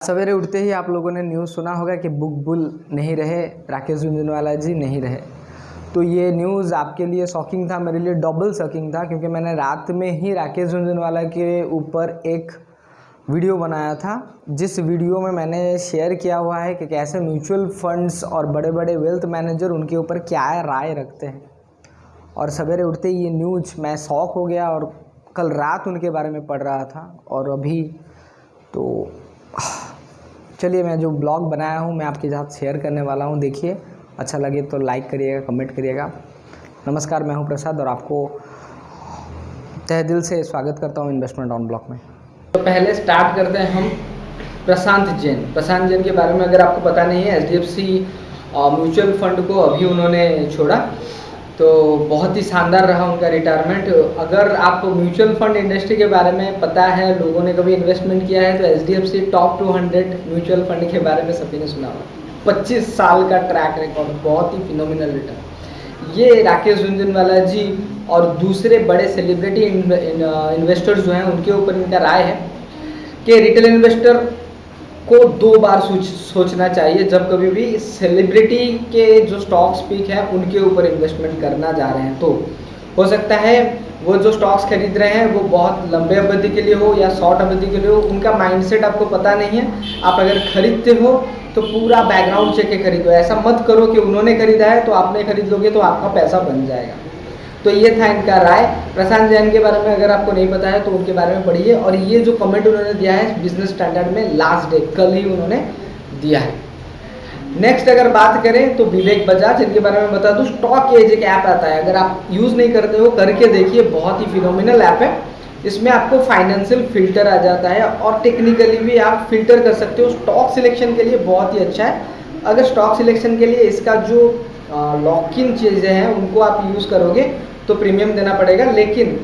सवेरे उठते ही आप लोगों ने न्यूज़ सुना होगा कि बुक बुल नहीं रहे, राकेश झुंझुनवाला जी नहीं रहे। तो ये न्यूज़ आपके लिए शॉकिंग था, मेरे लिए डबल शॉकिंग था, क्योंकि मैंने रात में ही राकेश झुंझुनवाला के ऊपर एक वीडियो बनाया था। जिस वीडियो में मैंने शेयर किया हुआ है कि कैसे म्यूचुअल फंड्स और बड़े बड़े वेल्थ मैनेजर उनके ऊपर क्या राय रखते हैं। और सवेरे उठते ही ये न्यूज़ मैं शौक हो गया और कल रात उनके बारे में पढ़ रहा था और अभी तो चलिए मैं जो ब्लॉग बनाया हूँ, मैं आपके साथ शेयर करने वाला हूँ। देखिए अच्छा लगे तो लाइक करिएगा कमेंट करिएगा। नमस्कार, मैं हूँ प्रसाद और आपको तह दिल से स्वागत करता हूँ इन्वेस्टमेंट ऑन ब्लॉक में। तो पहले स्टार्ट करते हैं हम प्रशांत जैन। प्रशांत जैन के बारे में अगर आपको पता नहीं है एच म्यूचुअल फंड को अभी उन्होंने छोड़ा। तो बहुत ही शानदार रहा उनका रिटायरमेंट अगर आप म्यूचुअल फंड इंडस्ट्री के बारे में पता है, लोगों ने कभी इन्वेस्टमेंट किया है तो H D F C top two hundred mutual fund के बारे में सभी ने सुना होगा। पच्चीस साल का ट्रैक रिकॉर्ड बहुत ही फिनोमिनल रिटर्न ये राकेश झुंझुनवाला जी और दूसरे बड़े सेलिब्रिटी इन्वेस्टर्स जो हैं, उनके ऊपर इनका राय है कि रिटेल इन्वेस्टर को दो बार सोच, सोचना चाहिए। जब कभी भी सेलिब्रिटी के जो स्टॉक्स पिक हैं, उनके ऊपर इन्वेस्टमेंट करना जा रहे हैं तो हो सकता है वो जो स्टॉक्स खरीद रहे हैं, वो बहुत लंबे अवधि के लिए हो या शॉर्ट अवधि के लिए हो, उनका माइंडसेट आपको पता नहीं है। आप अगर खरीदते हो तो पूरा बैकग्राउंड चेक के खरीदो। ऐसा मत करो कि उन्होंने खरीदा है तो आपने खरीद लोगे तो आपका पैसा बन जाएगा। तो ये था इनका राय। प्रशांत जैन के बारे में अगर आपको नहीं पता है तो उनके बारे में पढ़िए। और ये जो कमेंट उन्होंने दिया है बिज़नेस स्टैंडर्ड में लास्ट डे कल ही उन्होंने दिया है। नेक्स्ट अगर बात करें तो विवेक बजाज, इनके बारे में बता दूँ स्टॉक एज एक ऐप आता है। अगर आप यूज़ नहीं करते हो, करके देखिए, बहुत ही फिनोमिनल ऐप है। इसमें आपको फाइनेंशियल फ़िल्टर आ जाता है और टेक्निकली भी आप फ़िल्टर कर सकते हो। स्टॉक सिलेक्शन के लिए बहुत ही अच्छा है। अगर स्टॉक सिलेक्शन के लिए इसका जो लॉक इन चीज़ें हैं, उनको आप यूज़ करोगे तो प्रीमियम देना पड़ेगा, लेकिन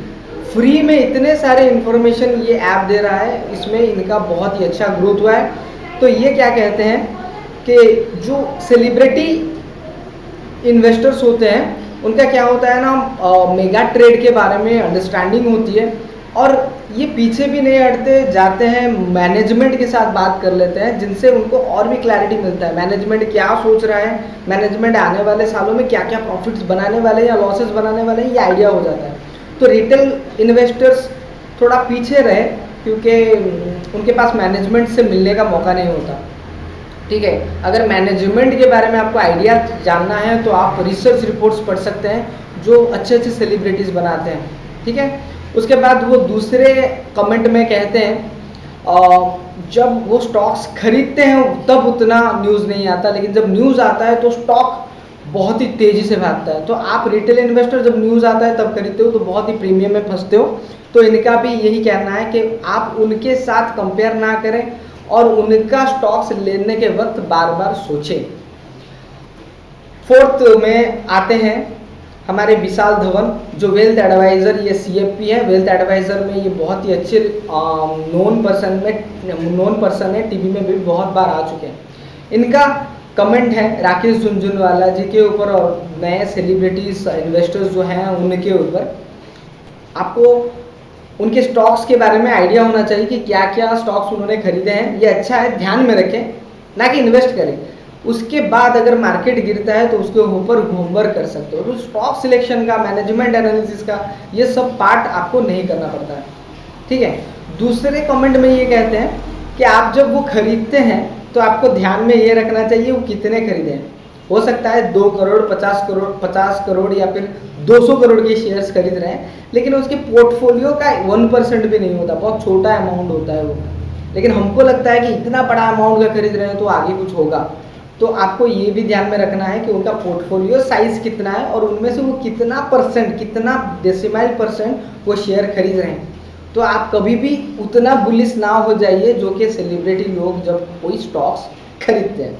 फ्री में इतने सारे इन्फॉर्मेशन ये ऐप दे रहा है, इसमें इनका बहुत ही अच्छा ग्रोथ हुआ है। तो ये क्या कहते हैं कि जो सेलिब्रिटी इन्वेस्टर्स होते हैं, उनका क्या होता है ना मेगा ट्रेड के बारे में अंडरस्टैंडिंग होती है। और ये पीछे भी नहीं हटते, जाते हैं मैनेजमेंट के साथ बात कर लेते हैं, जिनसे उनको और भी क्लैरिटी मिलता है। मैनेजमेंट क्या सोच रहा है? मैनेजमेंट आने वाले सालों में क्या क्या प्रॉफिट्स बनाने वाले हैं या लॉसेस बनाने वाले हैं, ये आइडिया हो जाता है। तो रिटेल इन्वेस्टर्स थोड़ा पीछे रहे, क्योंकि उनके पास मैनेजमेंट से मिलने का मौका नहीं होता। ठीक है? अगर मैनेजमेंट के बारे में आपको आइडिया जानना है तो आप रिसर्च रिपोर्ट्स पढ़ सकते हैं, जो अच्छे अच्छे सेलिब्रिटीज़ बनाते हैं। ठीक है? उसके बाद वो दूसरे कमेंट में कहते हैं जब वो स्टॉक्स खरीदते हैं, तब उतना न्यूज़ नहीं आता, लेकिन जब न्यूज़ आता है तो स्टॉक बहुत ही तेज़ी से भागता है। तो आप रिटेल इन्वेस्टर जब न्यूज़ आता है, तब खरीदते हो तो बहुत ही प्रीमियम में फंसते हो। तो इनका भी यही कहना है कि आप उनके साथ कंपेयर ना करें और उनका स्टॉक्स लेने के वक्त बार बार सोचें। फोर्थ में आते हैं हमारे विशाल धवन, जो वेल्थ एडवाइज़र ये सी है वेल्थ एडवाइज़र में ये बहुत ही अच्छे नॉन पर्सन में नॉन पर्सन है टीवी में भी बहुत बार आ चुके हैं। इनका कमेंट है राकेश झुंझुनवाला जी के ऊपर और नए सेलिब्रिटीज इन्वेस्टर्स जो हैं, उनके ऊपर। आपको उनके स्टॉक्स के बारे में आइडिया होना चाहिए कि क्या क्या स्टॉक्स उन्होंने खरीदे हैं। ये अच्छा है, ध्यान में रखें, ना कि इन्वेस्ट करें। उसके बाद अगर मार्केट गिरता है तो उसके ऊपर होमवर्क कर सकते हो। तो स्टॉक सिलेक्शन का मैनेजमेंट एनालिसिस का, ये सब पार्ट आपको नहीं करना पड़ता है। ठीक है? दूसरे कमेंट में ये कहते हैं कि आप जब वो खरीदते हैं तो आपको ध्यान में ये रखना चाहिए, वो कितने खरीदे? हैं सकता है दो करोड़, पचास करोड़ पचास करोड़ या फिर 200 करोड़ के शेयर्स खरीद रहे हैं, लेकिन उसके पोर्टफोलियो का वन परसेंट भी नहीं होता, बहुत छोटा अमाउंट होता है वो। लेकिन हमको लगता है कि इतना बड़ा अमाउंट का खरीद रहे हैं तो आगे कुछ होगा। तो आपको ये भी ध्यान में रखना है कि उनका पोर्टफोलियो साइज़ कितना है और उनमें से वो कितना परसेंट कितना डेसिमाइल परसेंट वो शेयर खरीद रहे हैं। तो आप कभी भी उतना बुलिस ना हो जाइए जो कि सेलिब्रिटी लोग जब कोई स्टॉक्स खरीदते हैं।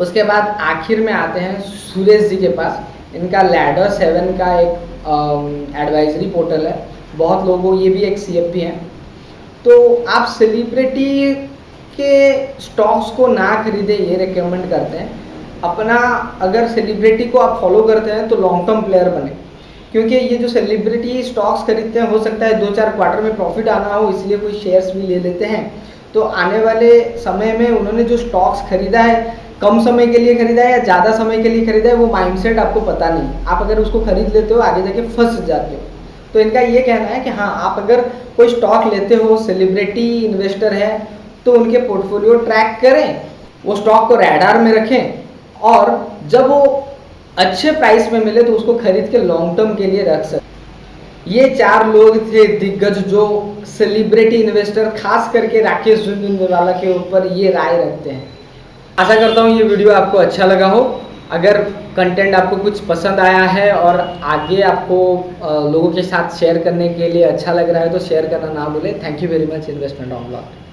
उसके बाद आखिर में आते हैं सुरेश जी के पास। इनका लैडर सेवन का एक एडवाइजरी पोर्टल है। बहुत लोगों, ये भी एक सीएफपी हैं। तो आप सेलिब्रिटी के स्टॉक्स को ना खरीदे, ये रिकमेंड करते हैं। अपना अगर सेलिब्रिटी को आप फॉलो करते हैं तो लॉन्ग टर्म प्लेयर बने। क्योंकि ये जो सेलिब्रिटी स्टॉक्स खरीदते हैं, हो सकता है दो चार क्वार्टर में प्रॉफिट आना हो, इसलिए कोई शेयर्स भी ले लेते हैं। तो आने वाले समय में उन्होंने जो स्टॉक्स खरीदा है, कम समय के लिए खरीदा है या ज़्यादा समय के लिए खरीदा है, वो माइंडसेट आपको पता नहीं आप अगर उसको खरीद लेते हो, आगे जाके फंस जाते हो। तो इनका ये कहना है कि हाँ आप अगर कोई स्टॉक लेते हो सेलिब्रिटी इन्वेस्टर है तो उनके पोर्टफोलियो ट्रैक करें, वो स्टॉक को रैडार में रखें और जब वो अच्छे प्राइस में मिले तो उसको खरीद के लॉन्ग टर्म के लिए रख सकते ये चार लोग थे दिग्गज जो सेलिब्रिटी इन्वेस्टर खास करके राकेश झुंझुनवाला के ऊपर ये राय रखते हैं। आशा करता हूँ ये वीडियो आपको अच्छा लगा हो। अगर कंटेंट आपको कुछ पसंद आया है और आगे आपको लोगों के साथ शेयर करने के लिए अच्छा लग रहा है तो शेयर करना ना भूलें। Thank you very much investment on blog